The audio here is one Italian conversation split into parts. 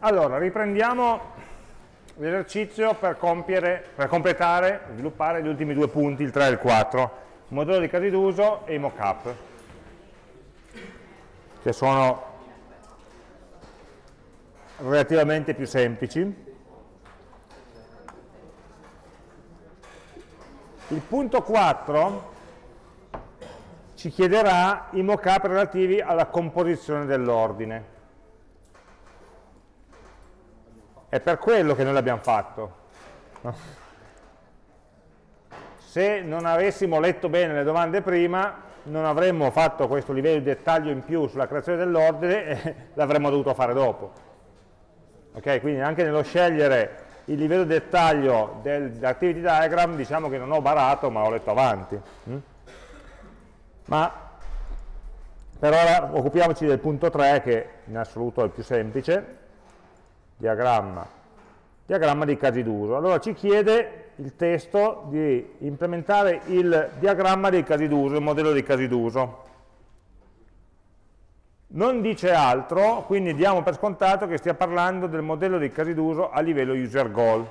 Allora, riprendiamo l'esercizio per, per completare, sviluppare gli ultimi due punti, il 3 e il 4, modello di casi d'uso e i mockup, che sono relativamente più semplici. Il punto 4 ci chiederà i mockup relativi alla composizione dell'ordine. È per quello che noi l'abbiamo fatto. Se non avessimo letto bene le domande prima, non avremmo fatto questo livello di dettaglio in più sulla creazione dell'ordine e l'avremmo dovuto fare dopo. Ok, quindi anche nello scegliere il livello di dettaglio dell'activity diagram diciamo che non ho barato ma ho letto avanti. Mm? Ma per ora occupiamoci del punto 3 che in assoluto è il più semplice, diagramma, diagramma dei casi d'uso. Allora ci chiede il testo di implementare il diagramma dei casi d'uso, il modello dei casi d'uso. Non dice altro, quindi diamo per scontato che stia parlando del modello dei casi d'uso a livello user goal.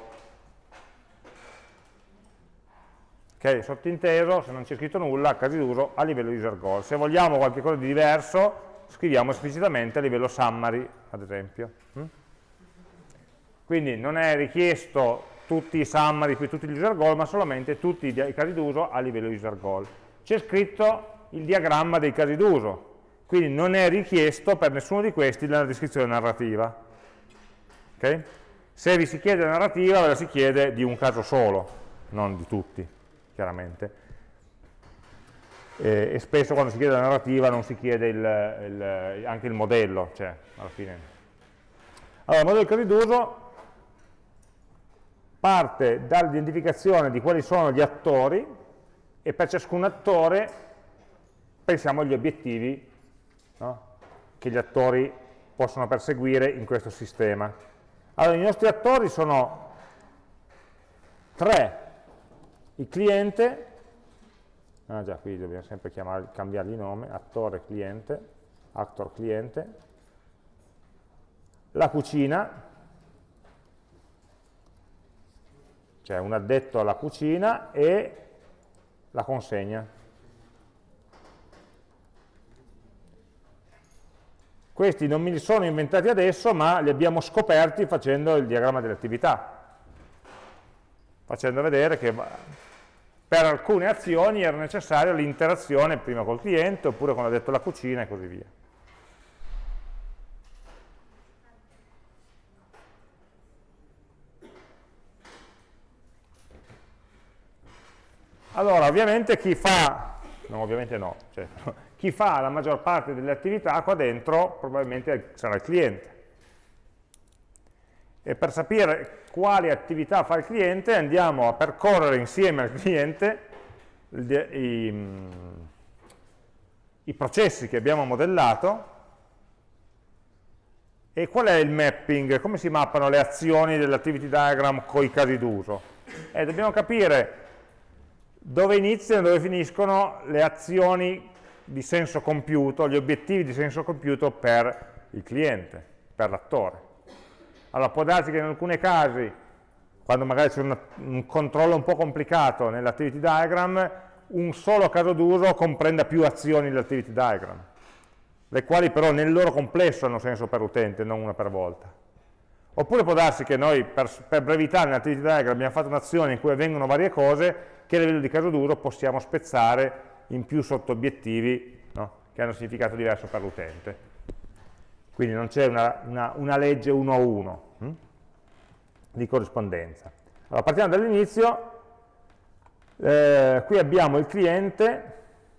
Ok, sottinteso, se non c'è scritto nulla, casi d'uso a livello user goal. Se vogliamo qualcosa di diverso, scriviamo esplicitamente a livello summary, ad esempio. Quindi non è richiesto tutti i summary più tutti gli user goal, ma solamente tutti i casi d'uso a livello user goal. C'è scritto il diagramma dei casi d'uso, quindi non è richiesto per nessuno di questi la descrizione narrativa. Okay? Se vi si chiede la narrativa, ve la si chiede di un caso solo, non di tutti, chiaramente. E, e spesso quando si chiede la narrativa non si chiede il, il, anche il modello, cioè alla fine. Allora, il modello di casi d'uso parte dall'identificazione di quali sono gli attori e per ciascun attore pensiamo agli obiettivi no? che gli attori possono perseguire in questo sistema. Allora, i nostri attori sono tre, il cliente, ah già, qui dobbiamo sempre chiamare, cambiargli nome, attore cliente, actor cliente, la cucina, cioè un addetto alla cucina e la consegna. Questi non me li sono inventati adesso, ma li abbiamo scoperti facendo il diagramma delle attività, facendo vedere che per alcune azioni era necessaria l'interazione prima col cliente, oppure con l'addetto alla cucina e così via. Allora, ovviamente chi fa, no, ovviamente no, cioè, chi fa la maggior parte delle attività qua dentro probabilmente sarà il cliente. E per sapere quali attività fa il cliente andiamo a percorrere insieme al cliente i, i processi che abbiamo modellato e qual è il mapping, come si mappano le azioni dell'activity diagram con i casi d'uso. Eh, dobbiamo capire dove iniziano e dove finiscono le azioni di senso compiuto, gli obiettivi di senso compiuto per il cliente, per l'attore. Allora può darsi che in alcuni casi, quando magari c'è un controllo un po' complicato nell'activity diagram, un solo caso d'uso comprenda più azioni dell'activity diagram, le quali però nel loro complesso hanno senso per l'utente, non una per volta. Oppure può darsi che noi per, per brevità nell'activity diagram abbiamo fatto un'azione in cui avvengono varie cose che a livello di caso d'uso possiamo spezzare in più sottobiettivi no? che hanno significato diverso per l'utente. Quindi non c'è una, una, una, legge uno a uno hm? di corrispondenza. Allora, partiamo dall'inizio, eh, qui abbiamo il cliente,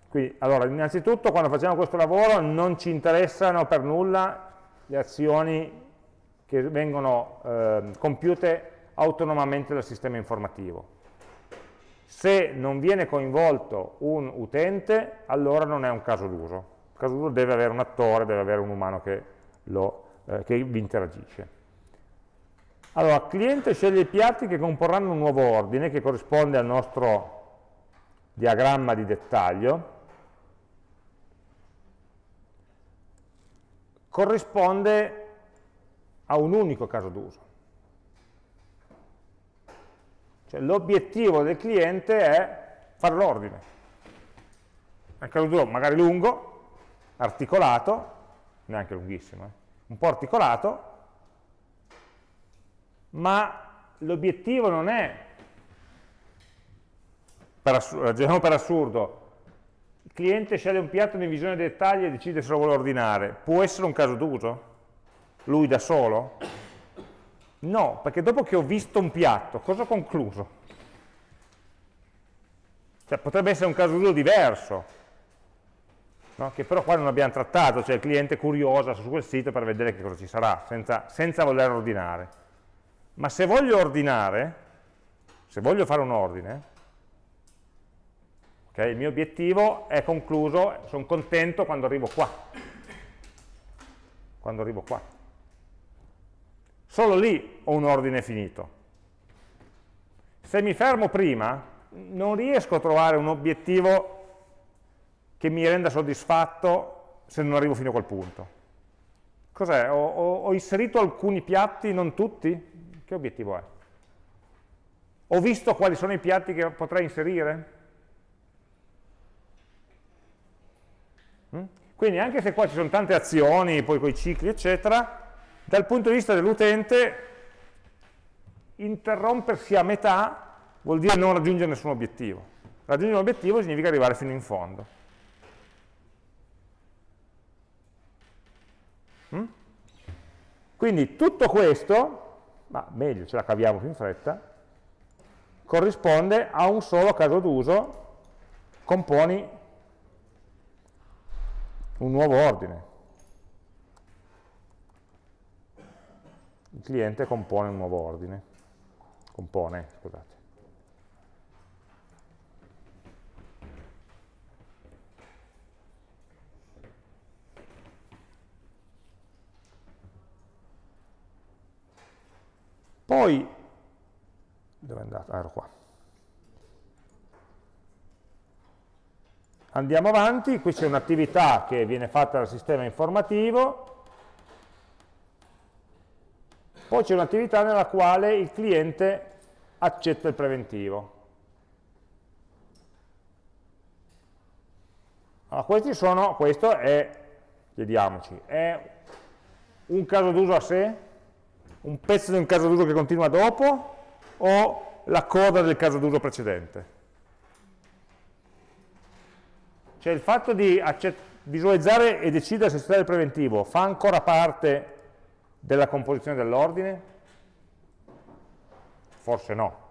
quindi, allora, innanzitutto quando facciamo questo lavoro non ci interessano per nulla le azioni che vengono eh, compiute autonomamente dal sistema informativo se non viene coinvolto un utente, allora non è un caso d'uso. Il caso d'uso deve avere un attore, deve avere un umano che, lo, eh, che vi interagisce. Allora, cliente sceglie i piatti che comporranno un nuovo ordine che corrisponde al nostro diagramma di dettaglio, corrisponde ha un unico caso d'uso. Cioè l'obiettivo del cliente è fare l'ordine. Un caso d'uso magari lungo, articolato, neanche lunghissimo, eh? un po' articolato, ma l'obiettivo non è, per ragioniamo per assurdo, il cliente sceglie un piatto in visione dei dettagli e decide se lo vuole ordinare, può essere un caso d'uso? Lui da solo? No, perché dopo che ho visto un piatto, cosa ho concluso? Cioè, potrebbe essere un caso d'uso diverso, no? che però qua non abbiamo trattato, cioè il cliente curiosa su quel sito per vedere che cosa ci sarà, senza, senza voler ordinare. Ma se voglio ordinare, se voglio fare un ordine, okay, il mio obiettivo è concluso, sono contento quando arrivo qua. Quando arrivo qua. Solo lì ho un ordine finito. Se mi fermo prima, non riesco a trovare un obiettivo che mi renda soddisfatto se non arrivo fino a quel punto. Cos'è? Ho, ho, ho, inserito alcuni piatti, non tutti? Che obiettivo è? Ho visto quali sono i piatti che potrei inserire? Mm? Quindi anche se qua ci sono tante azioni, poi con i cicli, eccetera, dal punto di vista dell'utente interrompersi a metà vuol dire non raggiungere nessun obiettivo. Raggiungere un obiettivo significa arrivare fino in fondo. Mm? Quindi tutto questo ma meglio, ce la caviamo più in fretta, corrisponde a un solo caso d'uso, componi un nuovo ordine. Il cliente compone un nuovo ordine, compone, scusate. Poi, dove è andato? Ah, ero qua. Andiamo avanti, qui c'è un'attività che viene fatta dal sistema informativo, poi c'è un'attività nella quale il cliente accetta il preventivo. Allora, questi sono, questo è, chiediamoci, è un caso d'uso a sé? un pezzo di un caso d'uso che continua dopo o la coda del caso d'uso precedente. Cioè il fatto di visualizzare e decidere se accettare il preventivo fa ancora parte della composizione dell'ordine? Forse no.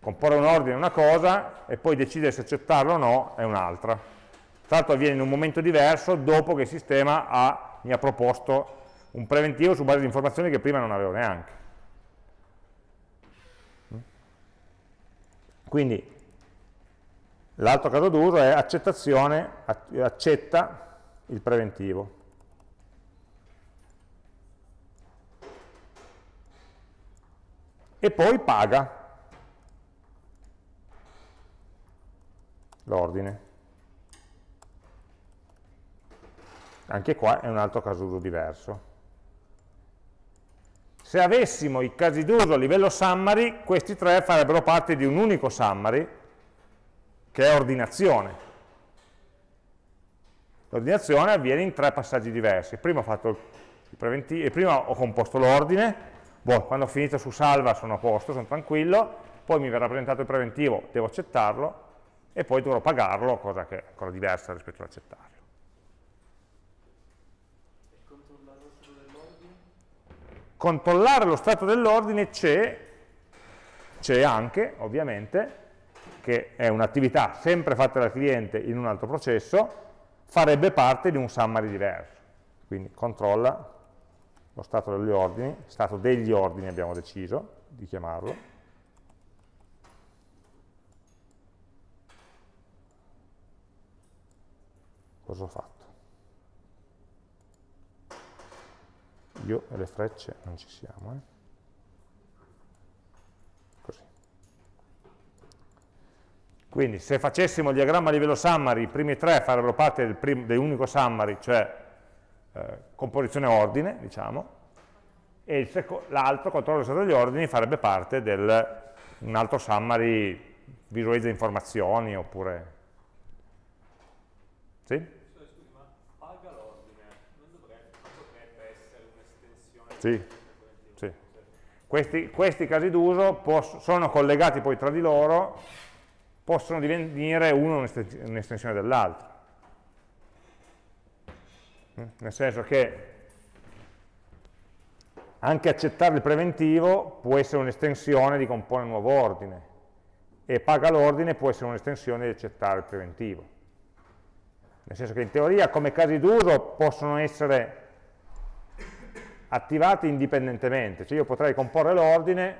Comporre un ordine è una cosa e poi decidere se accettarlo o no è un'altra. Tra l'altro avviene in un momento diverso dopo che il sistema ha, mi ha proposto un preventivo su base di informazioni che prima non avevo neanche. Quindi l'altro caso d'uso è accettazione, accetta il preventivo. E poi paga l'ordine. Anche qua è un altro caso d'uso diverso. Se avessimo i casi d'uso a livello summary, questi tre farebbero parte di un unico summary, che è ordinazione. L'ordinazione avviene in tre passaggi diversi. Prima ho, prima ho composto l'ordine, boh, quando ho finito su salva sono a posto, sono tranquillo, poi mi verrà presentato il preventivo, devo accettarlo, e poi dovrò pagarlo, cosa che è ancora diversa rispetto all'accettarlo. controllare lo stato dell'ordine c'è, c'è anche, ovviamente, che è un'attività sempre fatta dal cliente in un altro processo, farebbe parte di un summary diverso. Quindi controlla lo stato degli ordini, stato degli ordini abbiamo deciso di chiamarlo, cosa ho fatto? io e le frecce non ci siamo. Eh? Così. Quindi se facessimo il diagramma a livello summary, i primi tre farebbero parte del, dell'unico summary, cioè eh, composizione ordine, diciamo, e l'altro controllo stato degli ordini farebbe parte di un altro summary visualizza informazioni oppure... Sì? Sì. sì. Questi, questi casi d'uso sono collegati poi tra di loro, possono divenire uno un'estensione dell'altro. Mm? Nel senso che anche accettare il preventivo può essere un'estensione di compone nuovo ordine e paga l'ordine può essere un'estensione di accettare il preventivo. Nel senso che in teoria come casi d'uso possono essere attivati indipendentemente, cioè io potrei comporre l'ordine,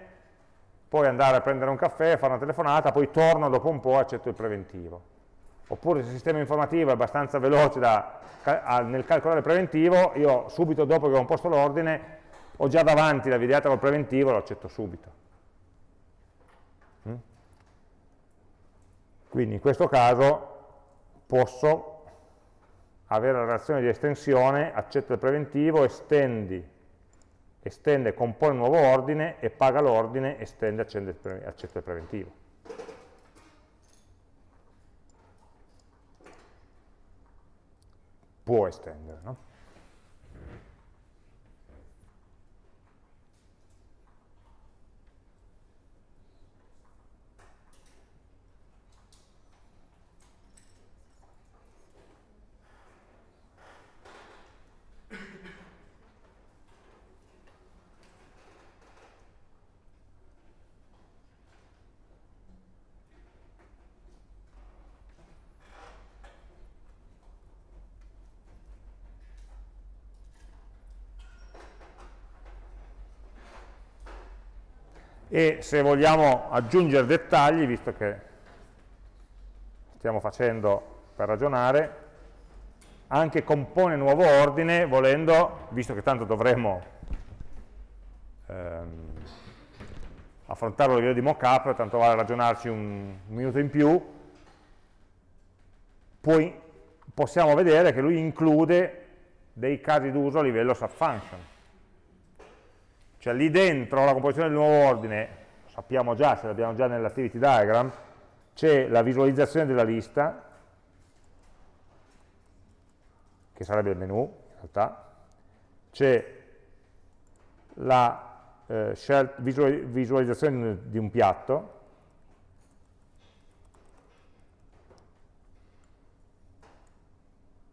poi andare a prendere un caffè, fare una telefonata, poi torno dopo un po' e accetto il preventivo. Oppure se il sistema informativo è abbastanza veloce da, nel calcolare il preventivo, io subito dopo che ho composto l'ordine ho già davanti la videata col preventivo e lo accetto subito. Quindi in questo caso posso avere la relazione di estensione, accetta il preventivo, estendi, estende, compone un nuovo ordine e paga l'ordine, estende, accetta il preventivo. Può estendere, no? E se vogliamo aggiungere dettagli, visto che stiamo facendo per ragionare, anche compone nuovo ordine, volendo, visto che tanto dovremmo ehm, affrontarlo a livello di mockup, tanto vale ragionarci un, un minuto in più, poi possiamo vedere che lui include dei casi d'uso a livello subfunction cioè lì dentro la composizione del nuovo ordine, sappiamo già, ce l'abbiamo già nell'activity diagram, c'è la visualizzazione della lista, che sarebbe il menu in realtà, c'è la eh, visualizzazione di un piatto,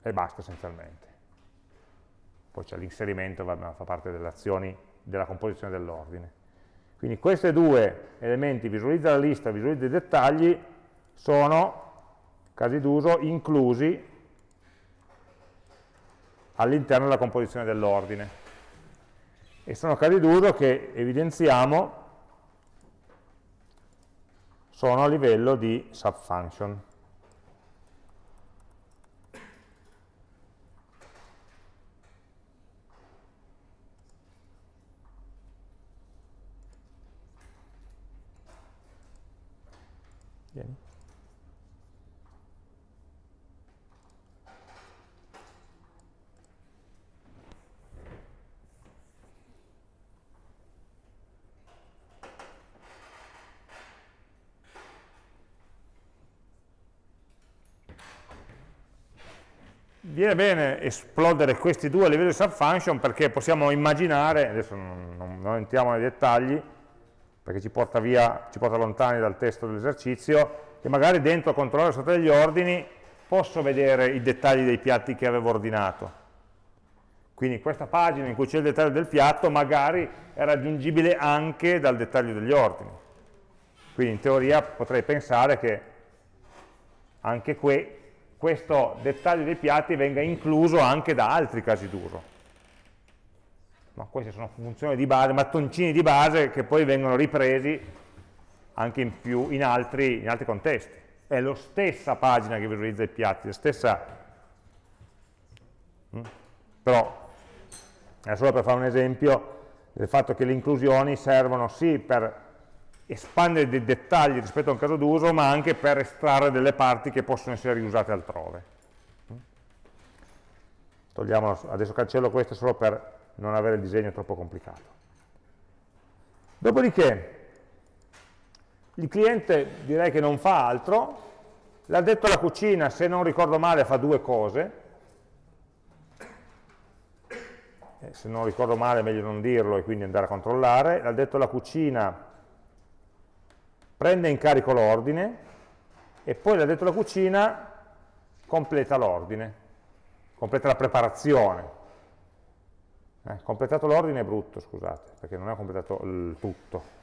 e basta essenzialmente. Poi c'è l'inserimento, fa parte delle azioni della composizione dell'ordine. Quindi questi due elementi, visualizza la lista, visualizza i dettagli, sono casi d'uso inclusi all'interno della composizione dell'ordine. E sono casi d'uso che evidenziamo sono a livello di subfunction. Viene bene esplodere questi due a livello di subfunction perché possiamo immaginare, adesso non, non, non entriamo nei dettagli, perché ci porta, via, ci porta lontani dal testo dell'esercizio, che magari dentro controllare sotto degli ordini posso vedere i dettagli dei piatti che avevo ordinato. Quindi questa pagina in cui c'è il dettaglio del piatto magari è raggiungibile anche dal dettaglio degli ordini. Quindi in teoria potrei pensare che anche que questo dettaglio dei piatti venga incluso anche da altri casi d'uso ma queste sono funzioni di base, mattoncini di base che poi vengono ripresi anche in, più, in, altri, in altri contesti. È la stessa pagina che visualizza i piatti, la stessa... Mm? Però, è solo per fare un esempio del fatto che le inclusioni servono sì per espandere dei dettagli rispetto a un caso d'uso, ma anche per estrarre delle parti che possono essere riusate altrove. Togliamo, adesso cancello questo solo per non avere il disegno troppo complicato. Dopodiché il cliente direi che non fa altro, l'ha detto alla cucina, se non ricordo male, fa due cose, eh, se non ricordo male è meglio non dirlo e quindi andare a controllare, l'ha detto alla cucina, prende in carico l'ordine e poi l'ha detto alla cucina, completa l'ordine, completa la preparazione. Eh, completato l'ordine è brutto, scusate, perché non è completato il tutto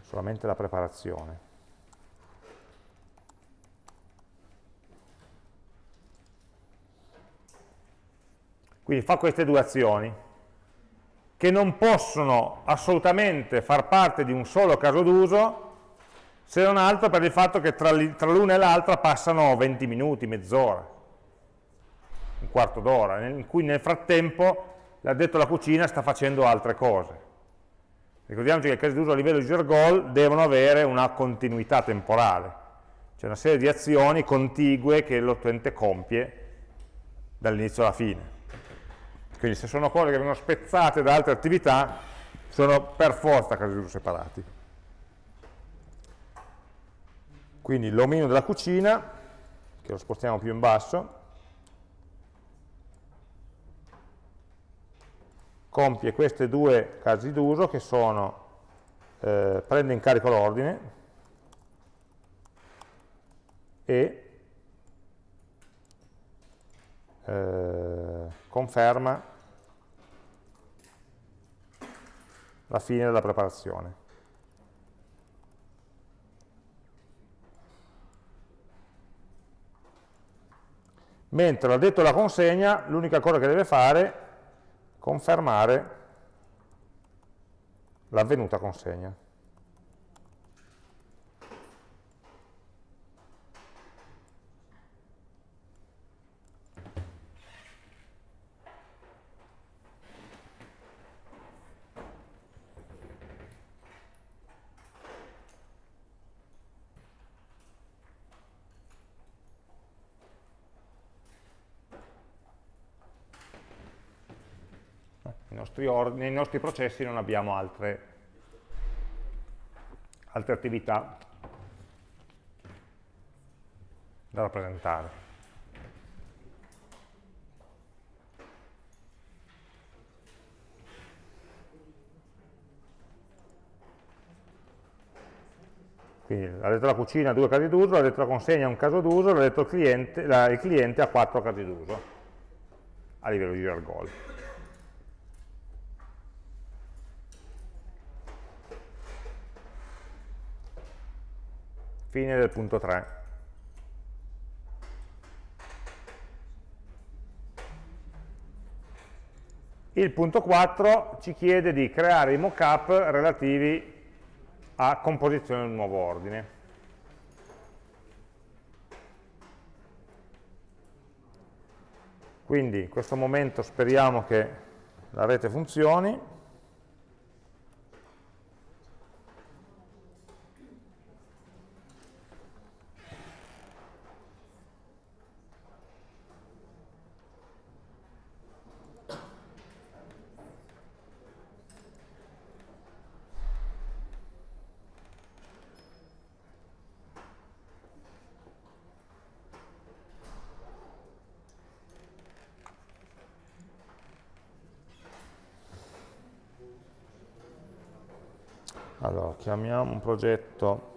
solamente la preparazione. Quindi fa queste due azioni, che non possono assolutamente far parte di un solo caso d'uso, se non altro per il fatto che tra l'una e l'altra passano 20 minuti, mezz'ora, un quarto d'ora, in cui nel frattempo l'addetto alla cucina sta facendo altre cose. Ricordiamoci che i casi d'uso a livello di goal devono avere una continuità temporale, cioè una serie di azioni contigue che l'utente compie dall'inizio alla fine. Quindi se sono cose che vengono spezzate da altre attività, sono per forza casi d'uso separati. Quindi l'omino della cucina, che lo spostiamo più in basso, compie questi due casi d'uso che sono eh, prende in carico l'ordine e eh, conferma la fine della preparazione. Mentre l'addetto alla consegna, l'unica cosa che deve fare confermare l'avvenuta consegna. Nostri nei nostri processi non abbiamo altre, altre attività da rappresentare. Quindi la cucina ha due casi d'uso, la consegna un caso d'uso, l'ha detto il cliente, la, il cliente ha quattro casi d'uso a livello di user Fine del punto 3. Il punto 4 ci chiede di creare i mockup relativi a composizione del nuovo ordine. Quindi in questo momento speriamo che la rete funzioni. chiamiamo un progetto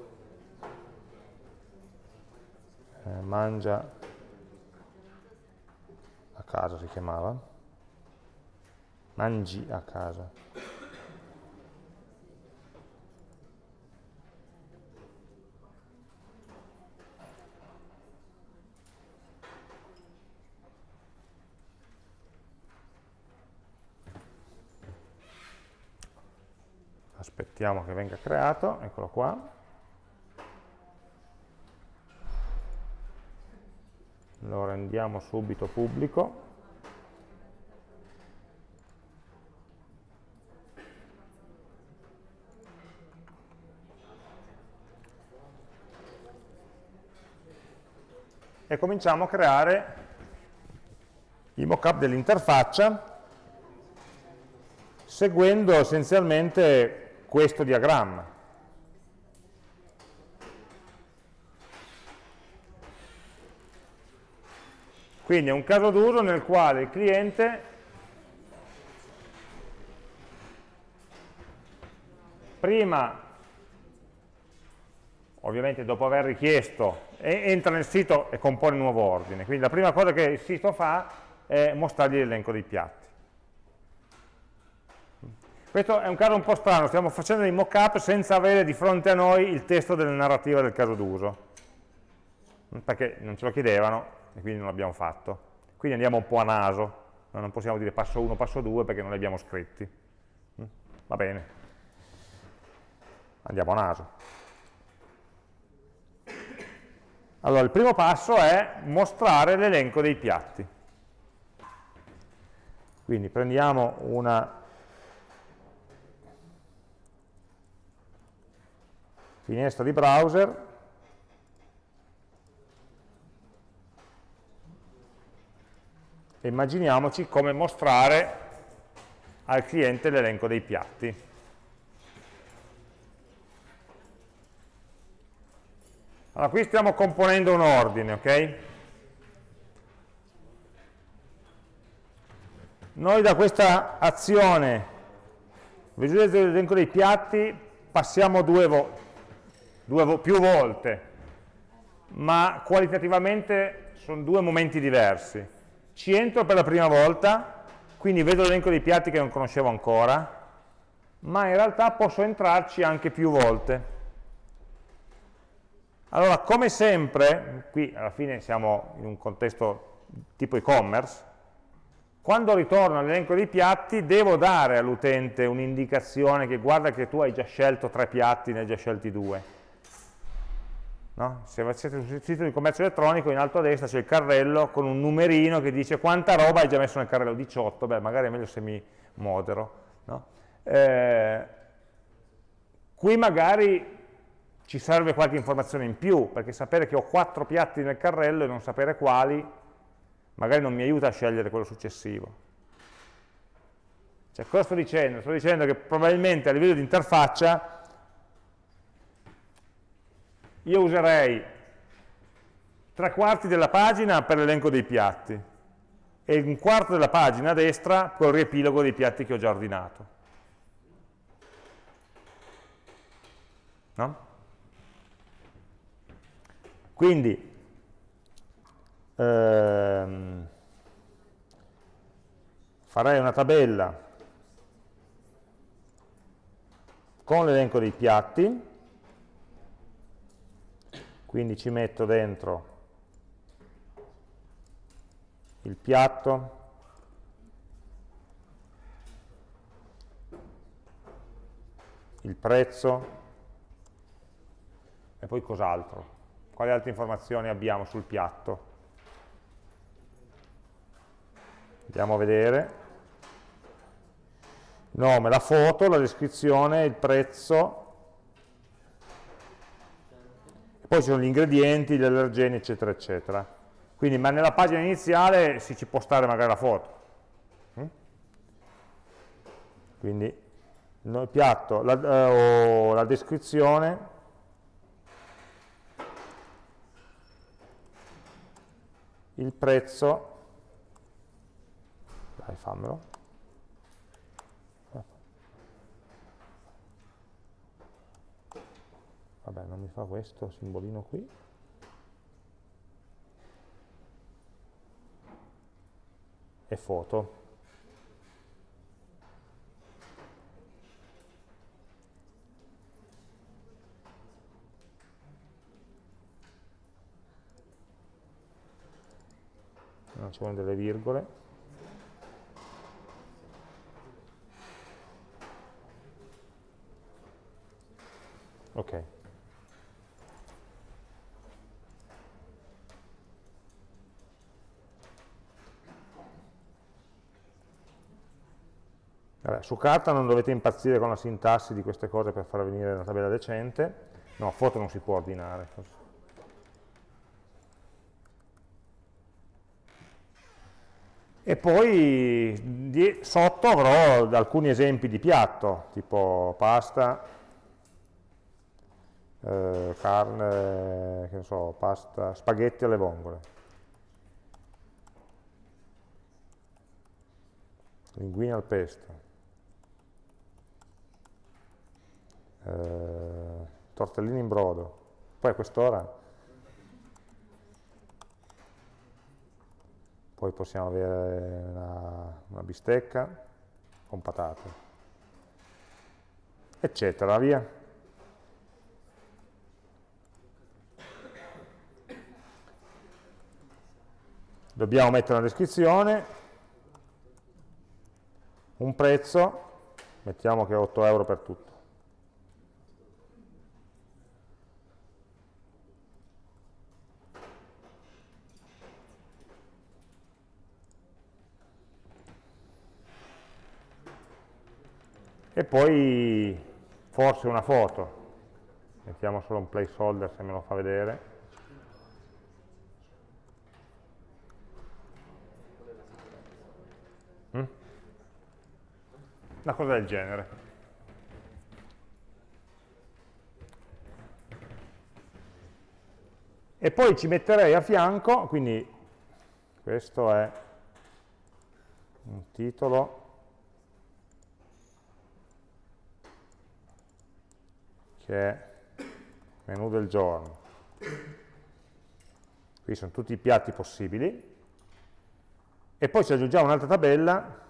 eh, mangia a casa si chiamava. Mangi a casa aspettiamo che venga creato, eccolo qua. Lo rendiamo subito pubblico. E cominciamo a creare i mockup dell'interfaccia seguendo essenzialmente questo diagramma. Quindi è un caso d'uso nel quale il cliente prima, ovviamente dopo aver richiesto, entra nel sito e compone un nuovo ordine. Quindi la prima cosa che il sito fa è mostrargli l'elenco dei piatti. Questo è un caso un po' strano, stiamo facendo dei mock-up senza avere di fronte a noi il testo della narrativa del caso d'uso, perché non ce lo chiedevano, e quindi non l'abbiamo fatto. Quindi andiamo un po' a naso, non possiamo dire passo 1, passo 2 perché non li abbiamo scritti. Mm? Va bene, andiamo a naso. Allora, il primo passo è mostrare l'elenco dei piatti. Quindi prendiamo una finestra di browser e immaginiamoci come mostrare al cliente l'elenco dei piatti. Allora, qui stiamo componendo un ordine, ok? Noi da questa azione visualizzare l'elenco dei piatti passiamo due, vo due più volte, ma qualitativamente sono due momenti diversi. Ci entro per la prima volta, quindi vedo l'elenco dei piatti che non conoscevo ancora, ma in realtà posso entrarci anche più volte. Allora, come sempre, qui alla fine siamo in un contesto tipo e-commerce, quando ritorno all'elenco dei piatti devo dare all'utente un'indicazione che guarda che tu hai già scelto tre piatti, ne hai già scelti due No? Se siete sul sito di commercio elettronico, in alto a destra c'è il carrello con un numerino che dice quanta roba hai già messo nel carrello, 18, beh magari è meglio se mi modero. No? Eh, qui magari ci serve qualche informazione in più, perché sapere che ho quattro piatti nel carrello e non sapere quali, magari non mi aiuta a scegliere quello successivo. Cioè, cosa sto dicendo? Sto dicendo che probabilmente a livello di interfaccia io userei tre quarti della pagina per l'elenco dei piatti e un quarto della pagina a destra col riepilogo dei piatti che ho già ordinato. No? Quindi, ehm, farei una tabella con l'elenco dei piatti, quindi ci metto dentro il piatto, il prezzo e poi cos'altro. Quali altre informazioni abbiamo sul piatto? Andiamo a vedere. Nome, la foto, la descrizione, il prezzo, poi ci sono gli ingredienti, gli allergeni, eccetera, eccetera. Quindi, ma nella pagina iniziale si ci può stare magari la foto. Mm? Quindi il piatto, la, eh, la descrizione, il prezzo, dai fammelo, vabbè non mi fa questo simbolino qui. E foto. Non ci vogliono delle virgole ok Vabbè, su carta non dovete impazzire con la sintassi di queste cose per far venire una tabella decente. No, foto non si può ordinare. E poi di, sotto avrò alcuni esempi di piatto, tipo pasta, eh, carne, che so, pasta, spaghetti alle vongole. Linguine al pesto. Eh, tortellini in brodo. Poi a quest'ora poi possiamo avere una, una bistecca con patate, eccetera, via. Dobbiamo mettere una descrizione, un prezzo, mettiamo che è 8 euro per tutto. E poi forse una foto. Mettiamo solo un placeholder se me lo fa vedere. Mm? una cosa del genere. E poi ci metterei a fianco quindi questo è un titolo che è menù del giorno. Qui sono tutti i piatti possibili. E poi ci aggiungiamo un'altra tabella,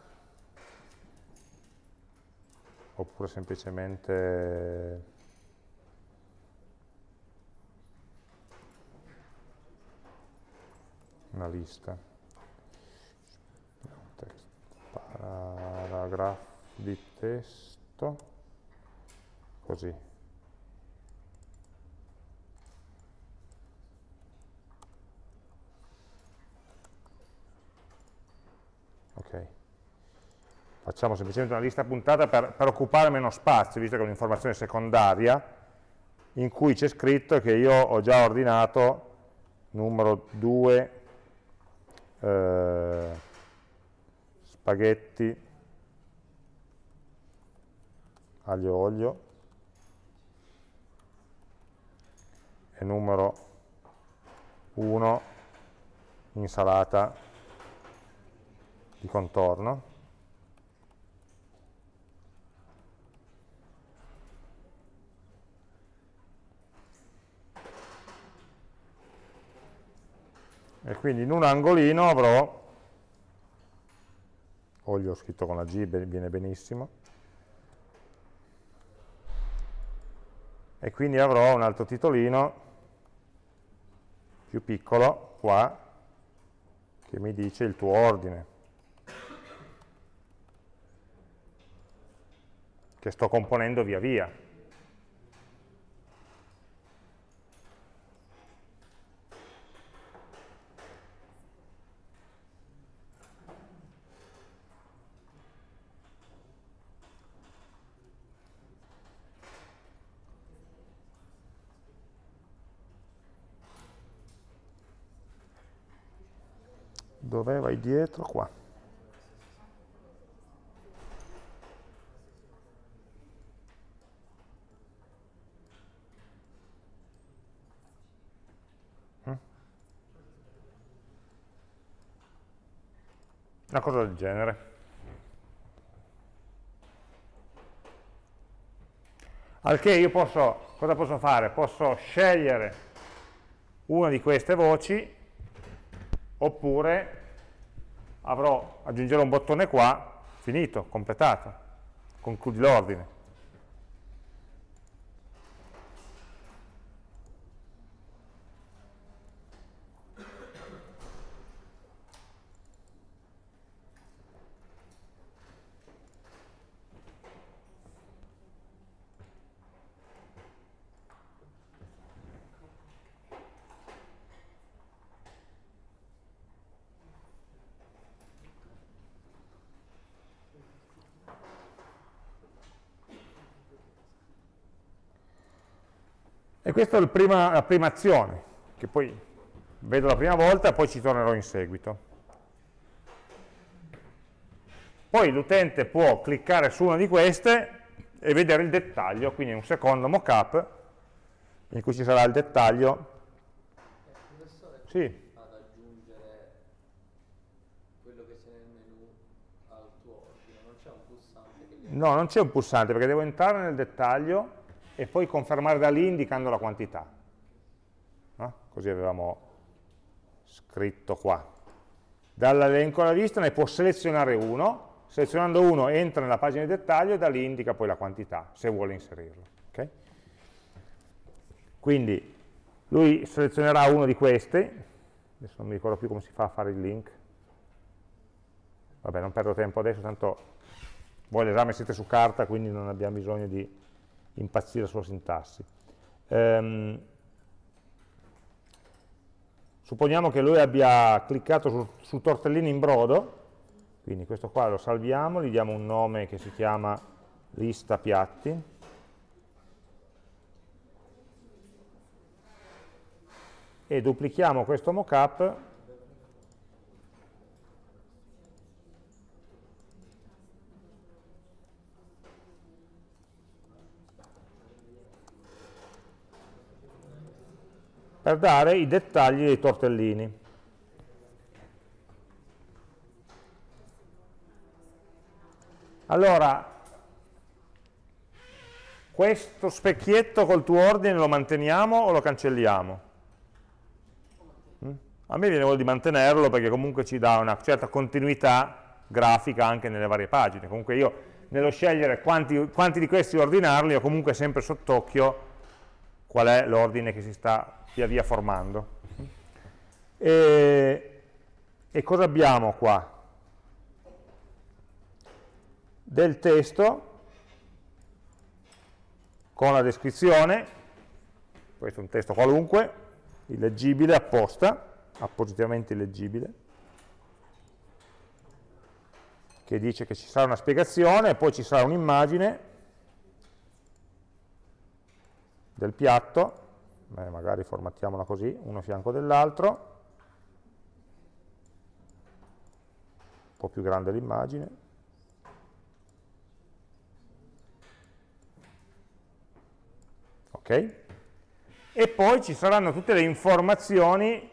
oppure semplicemente una lista. Paragrafo di testo, così. Okay. Facciamo semplicemente una lista puntata per, per occupare meno spazio, visto che è un'informazione secondaria, in cui c'è scritto che io ho già ordinato numero 2 eh, spaghetti aglio olio e numero 1 insalata di contorno. E quindi in un angolino avrò, olio scritto con la G, viene benissimo, e quindi avrò un altro titolino più piccolo qua che mi dice il tuo ordine. Che sto componendo via via. Dove vai dietro? Qua. Una cosa del genere. Al che io posso, cosa posso fare? Posso scegliere una di queste voci, oppure avrò, aggiungerò un bottone qua, finito, completato, concludi l'ordine. E questa è prima, la prima azione, che poi vedo la prima volta e poi ci tornerò in seguito. Poi l'utente può cliccare su una di queste e vedere il dettaglio, quindi un secondo mockup in cui ci sarà il dettaglio. Sì. No, non c'è un pulsante perché devo entrare nel dettaglio e poi confermare da lì indicando la quantità. No? Così avevamo scritto qua. Dall'elenco alla vista ne può selezionare uno, selezionando uno entra nella pagina di dettaglio e da lì indica poi la quantità, se vuole inserirlo. ok? Quindi lui selezionerà uno di questi, adesso non mi ricordo più come si fa a fare il link, vabbè non perdo tempo adesso, tanto voi l'esame siete su carta, quindi non abbiamo bisogno di impazzire sulla sintassi. Ehm, supponiamo che lui abbia cliccato su, su tortellini in brodo, quindi questo qua lo salviamo, gli diamo un nome che si chiama lista piatti, e duplichiamo questo mockup per dare i dettagli dei tortellini. Allora, questo specchietto col tuo ordine lo manteniamo o lo cancelliamo? Mm? A me viene voglia di mantenerlo perché comunque ci dà una certa continuità grafica anche nelle varie pagine. Comunque io nello scegliere quanti, quanti di questi ordinarli ho comunque sempre sott'occhio qual è l'ordine che si sta via via formando. E, e cosa abbiamo qua? Del testo con la descrizione, questo è un testo qualunque, illeggibile apposta, appositamente illeggibile, che dice che ci sarà una spiegazione poi ci sarà un'immagine del piatto, Beh, magari formattiamola così, uno a fianco dell'altro, un po' più grande l'immagine, ok? E poi ci saranno tutte le informazioni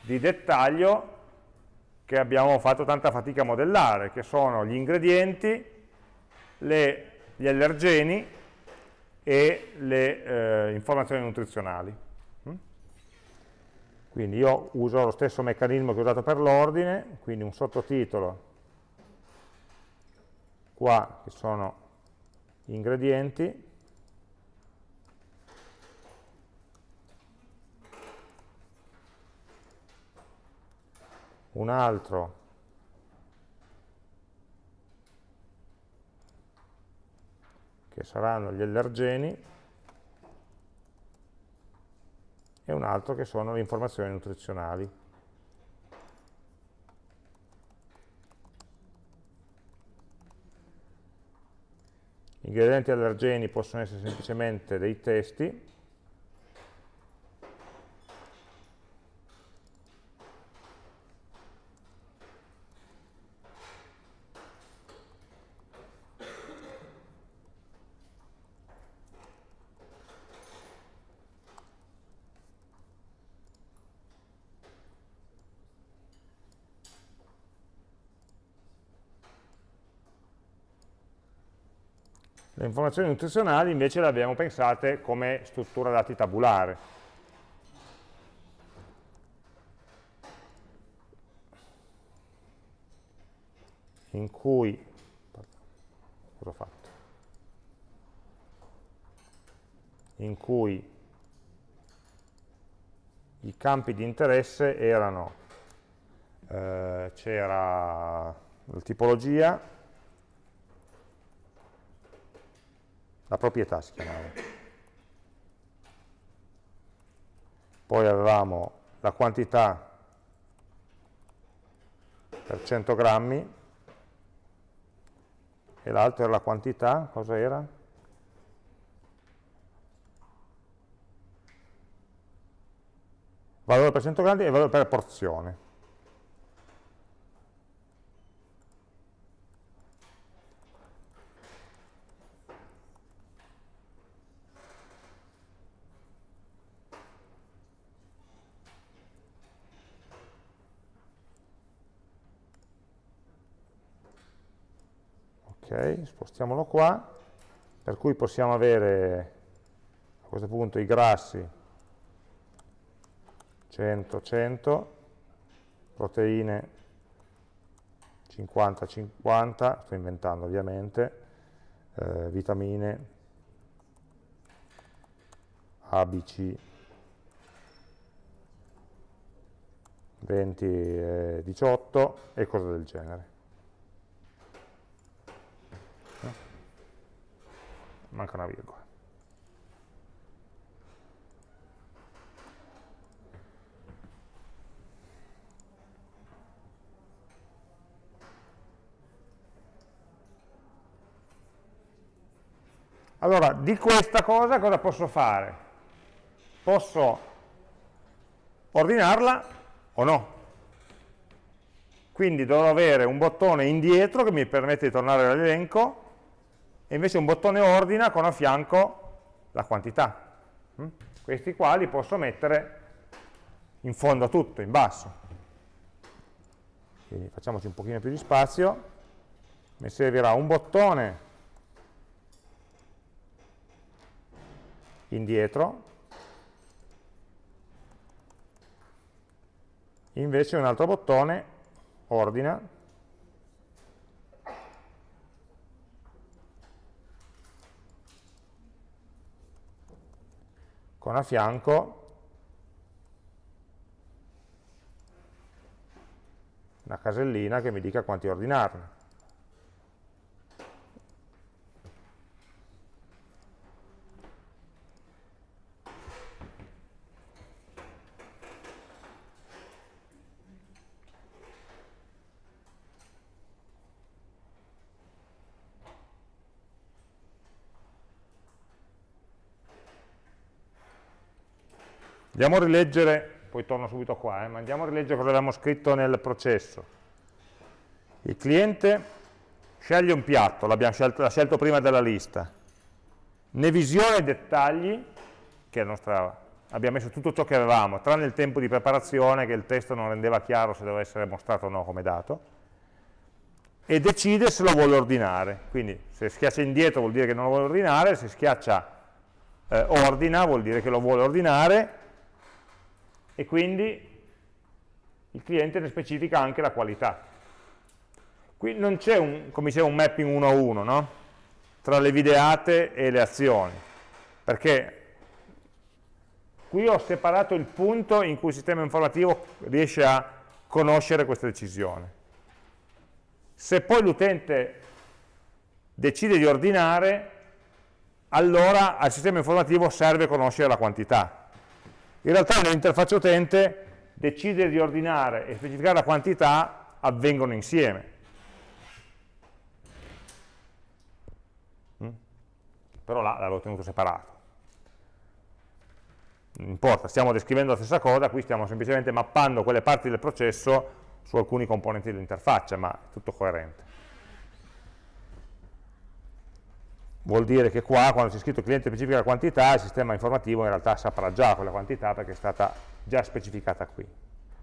di dettaglio che abbiamo fatto tanta fatica a modellare, che sono gli ingredienti, le, gli allergeni e le eh, informazioni nutrizionali. Mm? Quindi io uso lo stesso meccanismo che ho usato per l'ordine, quindi un sottotitolo qua che sono gli ingredienti, un altro che saranno gli allergeni e un altro che sono le informazioni nutrizionali. Gli ingredienti allergeni possono essere semplicemente dei testi, Le informazioni nutrizionali invece le abbiamo pensate come struttura dati tabulare. In cui, cosa ho fatto? In cui i campi di interesse erano, eh, c'era la tipologia, la proprietà si chiamava. Poi avevamo la quantità per 100 grammi e l'altro era la quantità, cosa era? Valore per 100 grammi e valore per porzione. Spostiamolo qua, per cui possiamo avere a questo punto i grassi. 100, 100, proteine 50, 50, sto inventando ovviamente, eh, vitamine. A, B, C, 20, eh, 18 e cose del genere. Manca una virgola. Allora, di questa cosa cosa posso fare? Posso ordinarla o no? Quindi dovrò avere un bottone indietro che mi permette di tornare all'elenco e invece un bottone ordina con a fianco la quantità. Mm? Questi qua li posso mettere in fondo a tutto, in basso. Quindi facciamoci un pochino più di spazio. Mi servirà un bottone indietro, invece un altro bottone ordina con a fianco una casellina che mi dica quanti ordinarne. Andiamo a rileggere, poi torno subito qua, eh, ma andiamo a rileggere cosa avevamo scritto nel processo. Il cliente sceglie un piatto, l'abbiamo scelto, scelto prima della lista, ne visiona i dettagli, che nostra, abbiamo messo tutto ciò che avevamo, tranne il tempo di preparazione che il testo non rendeva chiaro se doveva essere mostrato o no come dato, e decide se lo vuole ordinare. Quindi se schiaccia indietro vuol dire che non lo vuole ordinare, se schiaccia eh, ordina vuol dire che lo vuole ordinare, e quindi il cliente ne specifica anche la qualità. Qui non c'è come dicevo, un mapping uno a uno, no? tra le videate e le azioni, perché qui ho separato il punto in cui il sistema informativo riesce a conoscere questa decisione. Se poi l'utente decide di ordinare, allora al sistema informativo serve conoscere la quantità, in realtà nell'interfaccia utente decidere di ordinare e specificare la quantità avvengono insieme. Mm? Però là l'avevo tenuto separato. Non importa, stiamo descrivendo la stessa cosa, qui stiamo semplicemente mappando quelle parti del processo su alcuni componenti dell'interfaccia, ma è tutto coerente. Vuol dire che qua quando c'è scritto cliente specifica la quantità il sistema informativo in realtà saprà già quella quantità perché è stata già specificata qui.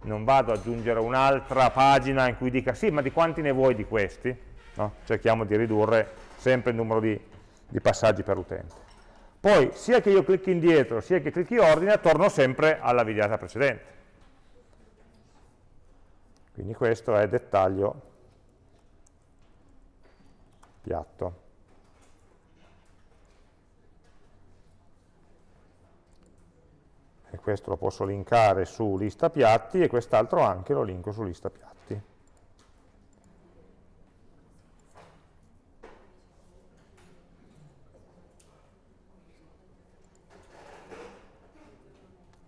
Non vado ad aggiungere un'altra pagina in cui dica sì ma di quanti ne vuoi di questi? No? cerchiamo di ridurre sempre il numero di, di passaggi per utente poi sia che io clicchi indietro sia che clicchi ordine torno sempre alla videata precedente. Quindi questo è dettaglio piatto e questo lo posso linkare su lista piatti e quest'altro anche lo linko su lista piatti.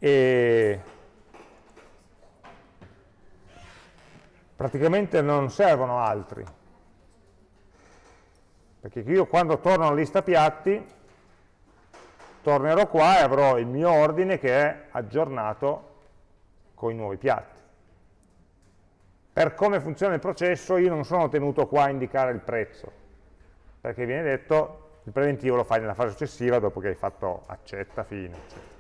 E praticamente non servono altri, perché io quando torno alla lista piatti tornerò qua e avrò il mio ordine che è aggiornato con i nuovi piatti. Per come funziona il processo io non sono tenuto qua a indicare il prezzo, perché viene detto il preventivo lo fai nella fase successiva dopo che hai fatto accetta, fine, eccetera.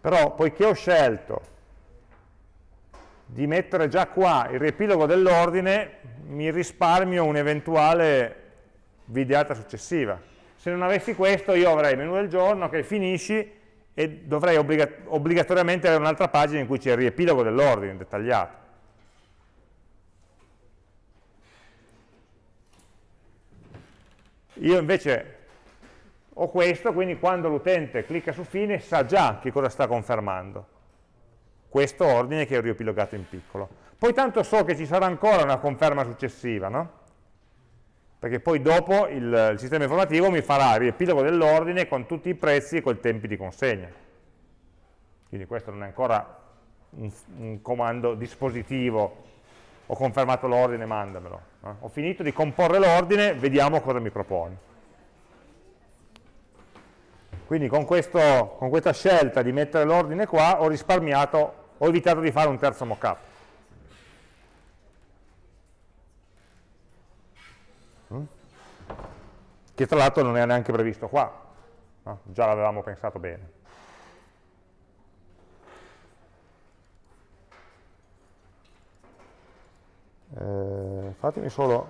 Però poiché ho scelto di mettere già qua il riepilogo dell'ordine mi risparmio un'eventuale videata successiva. Se non avessi questo io avrei il menu del giorno che finisci e dovrei obbliga obbligatoriamente avere un'altra pagina in cui c'è il riepilogo dell'ordine dettagliato. Io invece ho questo, quindi quando l'utente clicca su fine sa già che cosa sta confermando. Questo ordine che ho riepilogato in piccolo. Poi tanto so che ci sarà ancora una conferma successiva, no? Perché poi dopo il, il sistema informativo mi farà il riepilogo dell'ordine con tutti i prezzi e con i tempi di consegna. Quindi questo non è ancora un, un comando dispositivo ho confermato l'ordine, mandamelo. Eh? Ho finito di comporre l'ordine, vediamo cosa mi propone. Quindi con, questo, con questa scelta di mettere l'ordine qua ho risparmiato, ho evitato di fare un terzo mockup. Che tra l'altro non è neanche previsto qua, no? già l'avevamo pensato bene. eh, fatemi solo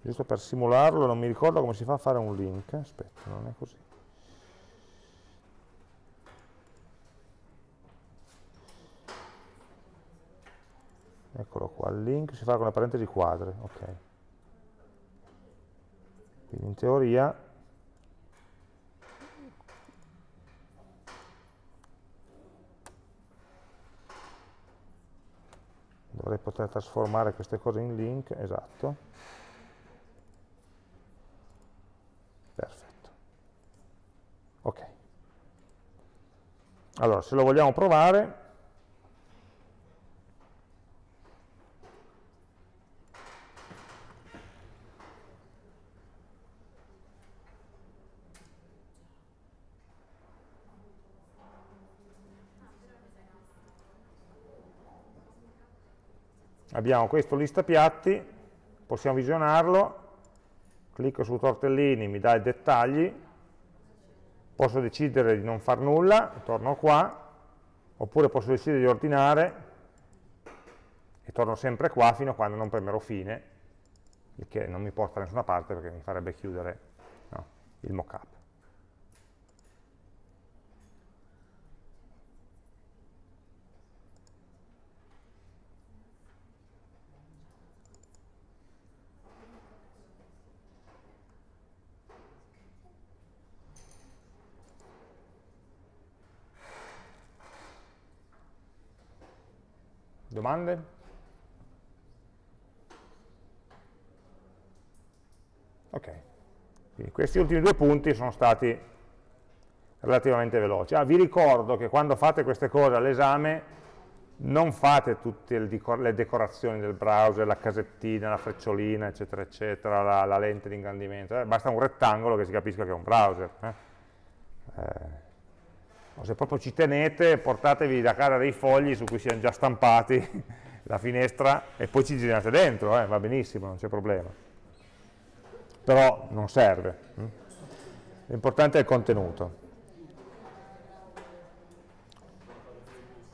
giusto per simularlo non mi ricordo come si fa a fare un link aspetta non è così eccolo qua il link si fa con le parentesi quadre ok quindi in teoria dovrei poter trasformare queste cose in link, esatto. Perfetto. Ok. Allora, se lo vogliamo provare, abbiamo questo lista piatti, possiamo visionarlo, clicco su tortellini, mi dà i dettagli, posso decidere di non far nulla, torno qua, oppure posso decidere di ordinare e torno sempre qua fino a quando non premerò fine, il che non mi porta da nessuna parte perché mi farebbe chiudere no, il mockup. Domande? Ok, quindi questi ultimi due punti sono stati relativamente veloci. Ah, vi ricordo che quando fate queste cose all'esame non fate tutte le decorazioni del browser, la casettina, la frecciolina, eccetera, eccetera, la, la lente di ingrandimento, eh, basta un rettangolo che si capisca che è un browser. Eh? Eh, se proprio ci tenete portatevi da casa dei fogli su cui siano già stampati la finestra e poi ci girate dentro, eh, va benissimo, non c'è problema. Però non serve. Hm? L'importante è il contenuto.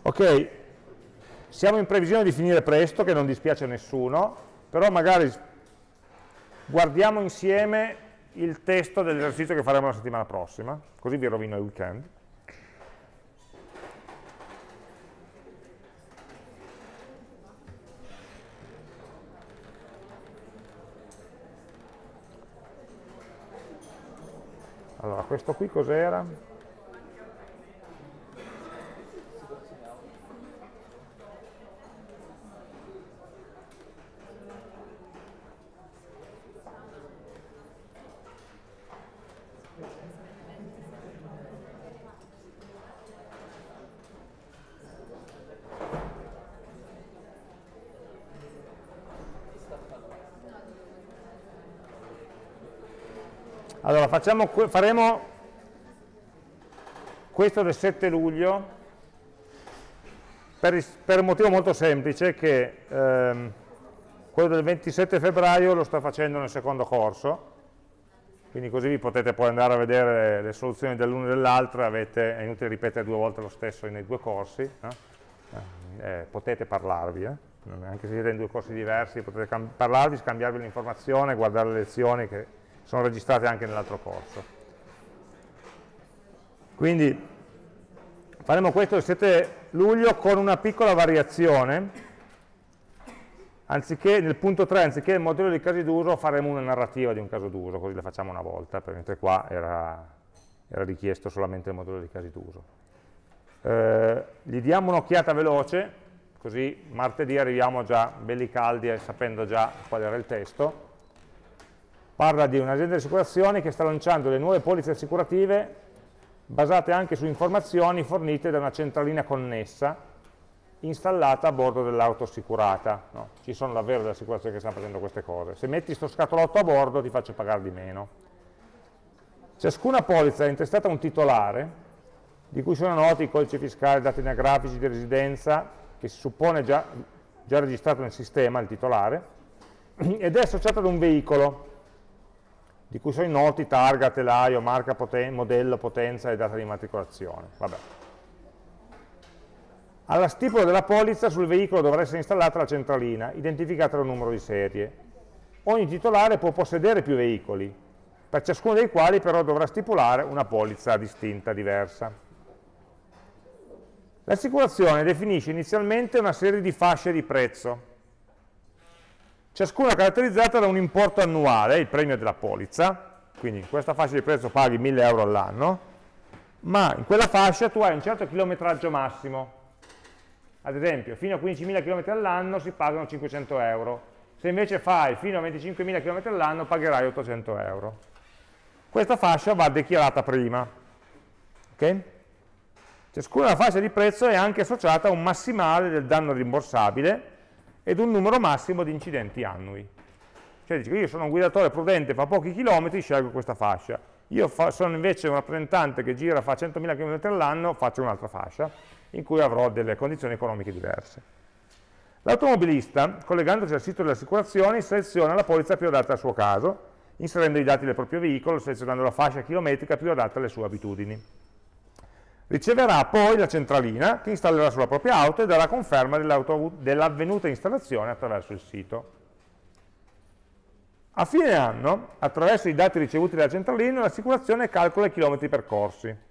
Ok, siamo in previsione di finire presto, che non dispiace a nessuno, però magari guardiamo insieme il testo dell'esercizio che faremo la settimana prossima, così vi rovino il weekend. Allora, questo qui cos'era? Allora, facciamo, faremo questo del 7 luglio per, per un motivo molto semplice che ehm, quello del 27 febbraio lo sto facendo nel secondo corso, quindi così vi potete poi andare a vedere le soluzioni dell'una e dell'altra, è inutile ripetere due volte lo stesso nei due corsi, no? eh, potete parlarvi, eh? anche se siete in due corsi diversi, potete parlarvi, scambiarvi l'informazione, guardare le lezioni che sono registrate anche nell'altro corso. Quindi faremo questo il 7 luglio con una piccola variazione, anziché nel punto 3, anziché il modello di casi d'uso, faremo una narrativa di un caso d'uso, così la facciamo una volta, mentre qua era, era richiesto solamente il modello di casi d'uso. Eh, gli diamo un'occhiata veloce, così martedì arriviamo già belli caldi e sapendo già qual era il testo. Parla di un'azienda di assicurazioni che sta lanciando le nuove polizze assicurative basate anche su informazioni fornite da una centralina connessa installata a bordo dell'auto assicurata. No? Ci sono davvero delle assicurazioni che stanno facendo queste cose. Se metti sto scatolotto a bordo ti faccio pagare di meno. Ciascuna polizza è intestata a un titolare, di cui sono noti i codici fiscali, dati anagrafici di residenza, che si suppone già, già registrato nel sistema, il titolare, ed è associata ad un veicolo, di cui sono noti targa, telaio, marca, poten modello, potenza e data di immatricolazione. Vabbè. Alla stipula della polizza sul veicolo dovrà essere installata la centralina, identificata dal numero di serie. Ogni titolare può possedere più veicoli, per ciascuno dei quali però dovrà stipulare una polizza distinta, diversa. L'assicurazione definisce inizialmente una serie di fasce di prezzo, ciascuna caratterizzata da un importo annuale, il premio della polizza, quindi in questa fascia di prezzo paghi 1000 euro all'anno, ma in quella fascia tu hai un certo chilometraggio massimo, ad esempio, fino a 15.000 km all'anno si pagano 500 euro. Se invece fai fino a 25.000 km all'anno pagherai 800 euro. Questa fascia va dichiarata prima. Okay? Ciascuna fascia di prezzo è anche associata a un massimale del danno rimborsabile ed un numero massimo di incidenti annui. Cioè dice io sono un guidatore prudente, fa pochi chilometri, scelgo questa fascia. Io fa, sono invece un rappresentante che gira, fa 100.000 km all'anno, faccio un'altra fascia in cui avrò delle condizioni economiche diverse. L'automobilista, collegandosi al sito delle assicurazioni, seleziona la polizza più adatta al suo caso, inserendo i dati del proprio veicolo, selezionando la fascia chilometrica più adatta alle sue abitudini. Riceverà poi la centralina che installerà sulla propria auto e darà conferma dell'avvenuta installazione attraverso il sito. A fine anno, attraverso i dati ricevuti dalla centralina, l'assicurazione calcola i chilometri percorsi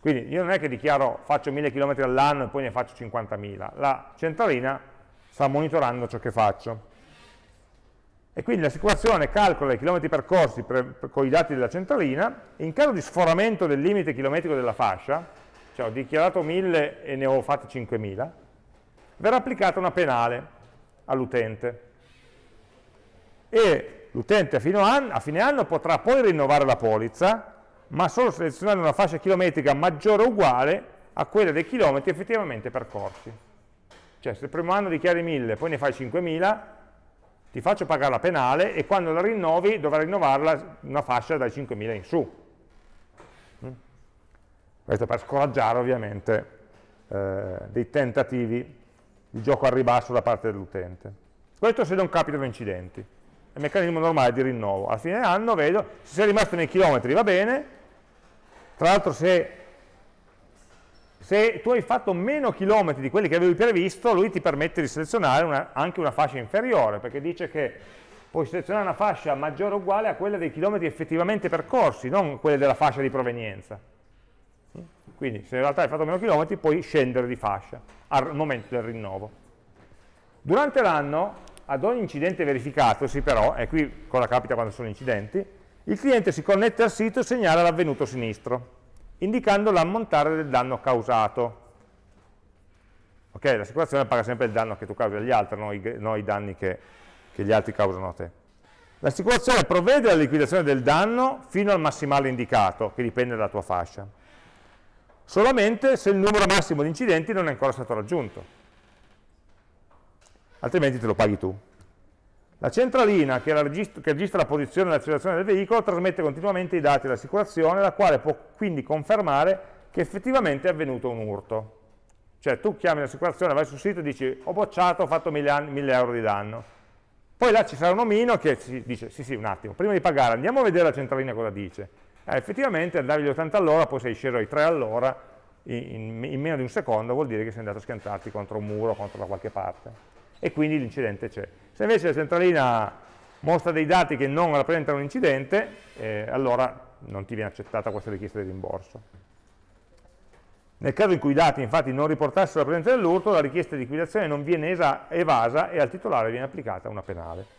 quindi io non è che dichiaro faccio 1000 km all'anno e poi ne faccio 50.000, la centralina sta monitorando ciò che faccio. E quindi l'assicurazione calcola i chilometri percorsi per, per, con i dati della centralina e in caso di sforamento del limite chilometrico della fascia, cioè ho dichiarato 1000 e ne ho fatti 5000, verrà applicata una penale all'utente. E l'utente a, a fine anno potrà poi rinnovare la polizza ma solo selezionando una fascia chilometrica maggiore o uguale a quella dei chilometri effettivamente percorsi. Cioè se il primo anno dichiari 1000, poi ne fai 5000, ti faccio pagare la penale e quando la rinnovi dovrai rinnovarla una fascia dai 5000 in su. Mm? Questo per scoraggiare ovviamente eh, dei tentativi di gioco al ribasso da parte dell'utente. Questo se non capitano incidenti. È il meccanismo normale di rinnovo. A fine anno vedo, se sei rimasto nei chilometri va bene, tra l'altro se, se, tu hai fatto meno chilometri di quelli che avevi previsto, lui ti permette di selezionare una, anche una fascia inferiore, perché dice che puoi selezionare una fascia maggiore o uguale a quella dei chilometri effettivamente percorsi, non quelle della fascia di provenienza. Quindi se in realtà hai fatto meno chilometri puoi scendere di fascia al momento del rinnovo. Durante l'anno, ad ogni incidente verificato, sì però, e qui cosa capita quando sono incidenti, il cliente si connette al sito e segnala l'avvenuto sinistro, indicando l'ammontare del danno causato. Ok, l'assicurazione paga sempre il danno che tu causi agli altri, non i, non i danni che, che gli altri causano a te. L'assicurazione provvede alla liquidazione del danno fino al massimale indicato, che dipende dalla tua fascia. Solamente se il numero massimo di incidenti non è ancora stato raggiunto. Altrimenti te lo paghi tu. La centralina che, registra, che registra la posizione e l'accelerazione del veicolo trasmette continuamente i dati dell'assicurazione, la quale può quindi confermare che effettivamente è avvenuto un urto. Cioè tu chiami l'assicurazione, vai sul sito e dici ho bocciato, ho fatto 1000 euro di danno. Poi là ci sarà un omino che ci dice, sì sì un attimo, prima di pagare andiamo a vedere la centralina cosa dice. Eh, effettivamente andavi agli 80 all'ora, poi sei sceso ai 3 all'ora, in, in, meno di un secondo vuol dire che sei andato a schiantarti contro un muro, contro da qualche parte. E quindi l'incidente c'è. Se invece la centralina mostra dei dati che non rappresentano un incidente, eh, allora non ti viene accettata questa richiesta di rimborso. Nel caso in cui i dati infatti non riportassero la presenza dell'urto, la richiesta di liquidazione non viene evasa e al titolare viene applicata una penale.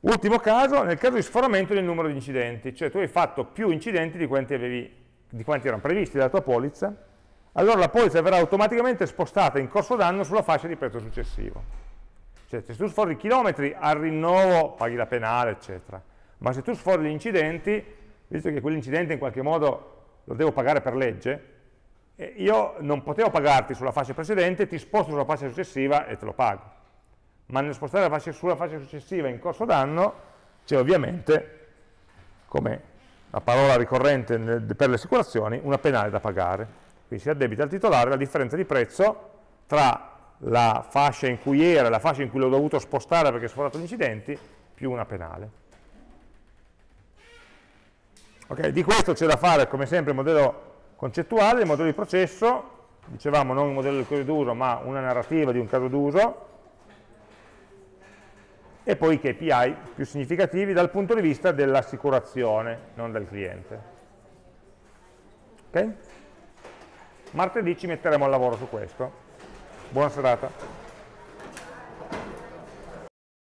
Ultimo caso, nel caso di sforamento del numero di incidenti, cioè tu hai fatto più incidenti di quanti, avevi, di quanti erano previsti dalla tua polizza, allora la polizza verrà automaticamente spostata in corso d'anno sulla fascia di prezzo successivo. Cioè se tu sfori chilometri al rinnovo paghi la penale, eccetera. Ma se tu sfori gli incidenti, visto che quell'incidente in qualche modo lo devo pagare per legge, io non potevo pagarti sulla fascia precedente, ti sposto sulla fascia successiva e te lo pago. Ma nel spostare la fascia, sulla fascia successiva in corso d'anno c'è ovviamente, come la parola ricorrente per le assicurazioni, una penale da pagare. Quindi si addebita al titolare la differenza di prezzo tra la fascia in cui era e la fascia in cui l'ho dovuto spostare perché ho sforato gli incidenti, più una penale. Okay, di questo c'è da fare, come sempre, il modello concettuale, il modello di processo, dicevamo non il modello del caso d'uso, ma una narrativa di un caso d'uso, e poi i KPI più significativi dal punto di vista dell'assicurazione, non del cliente. Okay? Martedì ci metteremo al lavoro su questo. Buona serata.